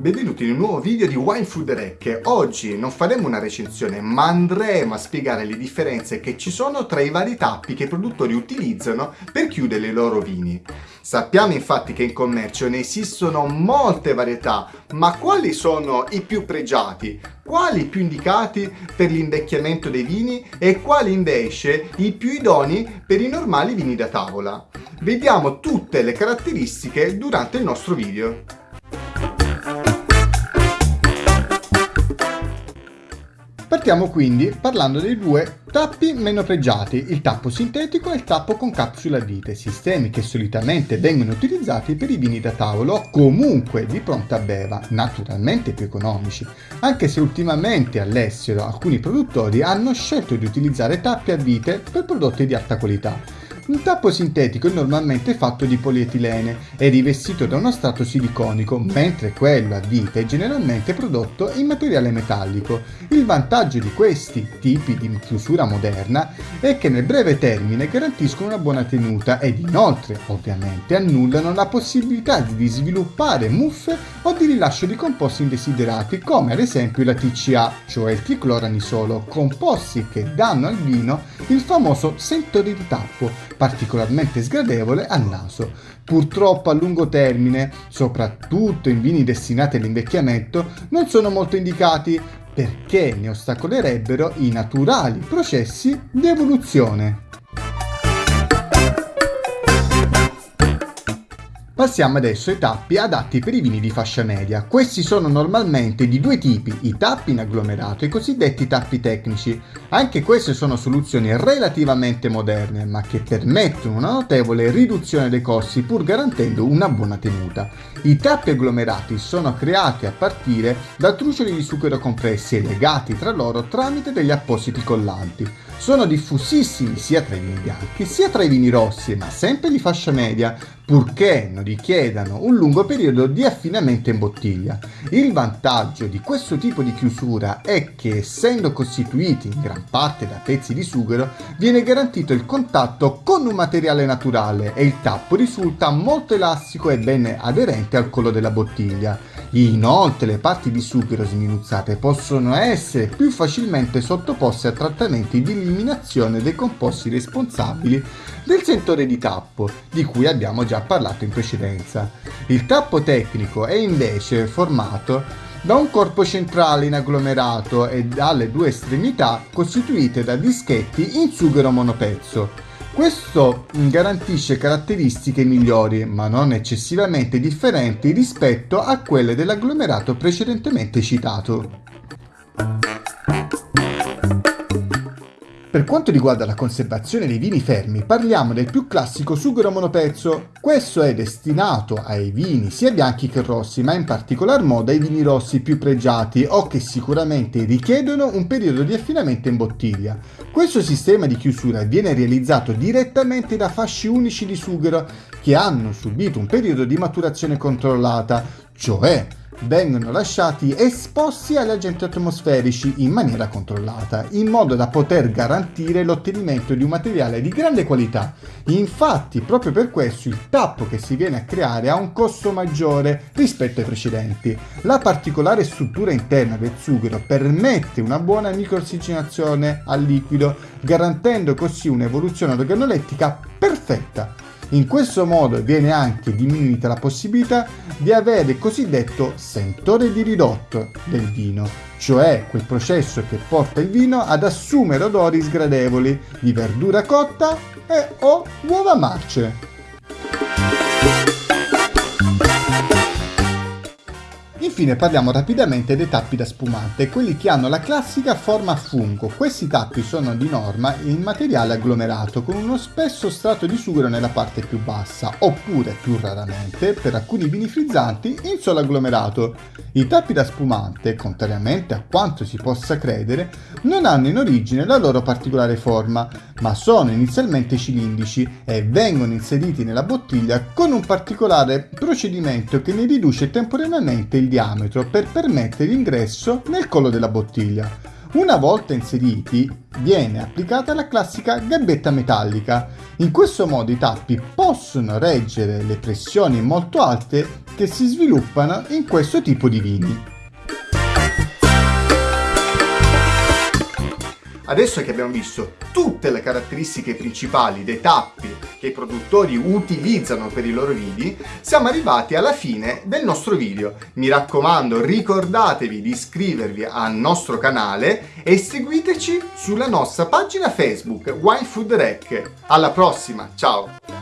benvenuti in un nuovo video di Wine Food Rec. Oggi non faremo una recensione, ma andremo a spiegare le differenze che ci sono tra i vari tappi che i produttori utilizzano per chiudere i loro vini. Sappiamo infatti che in commercio ne esistono molte varietà, ma quali sono i più pregiati? Quali più indicati per l'invecchiamento dei vini e quali invece i più idoni per i normali vini da tavola? Vediamo tutte le caratteristiche durante il nostro video. Partiamo quindi parlando dei due tappi meno pregiati, il tappo sintetico e il tappo con capsula vite, sistemi che solitamente vengono utilizzati per i vini da tavolo comunque di pronta beva, naturalmente più economici, anche se ultimamente all'estero alcuni produttori hanno scelto di utilizzare tappi a vite per prodotti di alta qualità. Un tappo sintetico è normalmente fatto di polietilene e rivestito da uno strato siliconico, mentre quello a vite è generalmente prodotto in materiale metallico. Il vantaggio di questi tipi di chiusura moderna è che nel breve termine garantiscono una buona tenuta ed inoltre, ovviamente, annullano la possibilità di sviluppare muffe o di rilascio di composti indesiderati, come ad esempio la TCA, cioè il tricloranisolo, composti che danno al vino il famoso sentore di tappo, particolarmente sgradevole al naso. Purtroppo a lungo termine, soprattutto in vini destinati all'invecchiamento, non sono molto indicati perché ne ostacolerebbero i naturali processi di evoluzione. Passiamo adesso ai tappi adatti per i vini di fascia media. Questi sono normalmente di due tipi, i tappi in agglomerato e i cosiddetti tappi tecnici. Anche queste sono soluzioni relativamente moderne, ma che permettono una notevole riduzione dei costi pur garantendo una buona tenuta. I tappi agglomerati sono creati a partire da trucioli di sughero compressi e legati tra loro tramite degli appositi collanti. Sono diffusissimi sia tra i vini bianchi sia tra i vini rossi, ma sempre di fascia media, purché non richiedano un lungo periodo di affinamento in bottiglia. Il vantaggio di questo tipo di chiusura è che essendo costituiti in gran parte da pezzi di sughero, viene garantito il contatto con un materiale naturale e il tappo risulta molto elastico e ben aderente al collo della bottiglia. Inoltre le parti di sughero sminuzzate possono essere più facilmente sottoposte a trattamenti di eliminazione dei composti responsabili del sentore di tappo, di cui abbiamo già parlato in precedenza. Il tappo tecnico è invece formato da un corpo centrale in agglomerato e dalle due estremità costituite da dischetti in sughero monopezzo. Questo garantisce caratteristiche migliori, ma non eccessivamente differenti rispetto a quelle dell'agglomerato precedentemente citato. Per quanto riguarda la conservazione dei vini fermi, parliamo del più classico sughero monopezzo. Questo è destinato ai vini sia bianchi che rossi, ma in particolar modo ai vini rossi più pregiati o che sicuramente richiedono un periodo di affinamento in bottiglia. Questo sistema di chiusura viene realizzato direttamente da fasci unici di sughero che hanno subito un periodo di maturazione controllata, cioè vengono lasciati esposti agli agenti atmosferici in maniera controllata, in modo da poter garantire l'ottenimento di un materiale di grande qualità. Infatti, proprio per questo il tappo che si viene a creare ha un costo maggiore rispetto ai precedenti. La particolare struttura interna del sughero permette una buona microossigenazione al liquido, garantendo così un'evoluzione organolettica perfetta. In questo modo viene anche diminuita la possibilità di avere il cosiddetto sentore di ridotto del vino, cioè quel processo che porta il vino ad assumere odori sgradevoli di verdura cotta e o uova marce. Infine parliamo rapidamente dei tappi da spumante, quelli che hanno la classica forma a fungo. Questi tappi sono di norma in materiale agglomerato con uno spesso strato di sughero nella parte più bassa, oppure più raramente, per alcuni vini frizzanti, in solo agglomerato. I tappi da spumante, contrariamente a quanto si possa credere, non hanno in origine la loro particolare forma, ma sono inizialmente cilindrici e vengono inseriti nella bottiglia con un particolare procedimento che ne riduce temporaneamente il diametro per permettere l'ingresso nel collo della bottiglia. Una volta inseriti, viene applicata la classica gabbetta metallica. In questo modo i tappi possono reggere le pressioni molto alte che si sviluppano in questo tipo di vini. Adesso che abbiamo visto tutte le caratteristiche principali dei tappi che i produttori utilizzano per i loro vini, siamo arrivati alla fine del nostro video. Mi raccomando, ricordatevi di iscrivervi al nostro canale e seguiteci sulla nostra pagina Facebook Wine Food Rec. Alla prossima, ciao!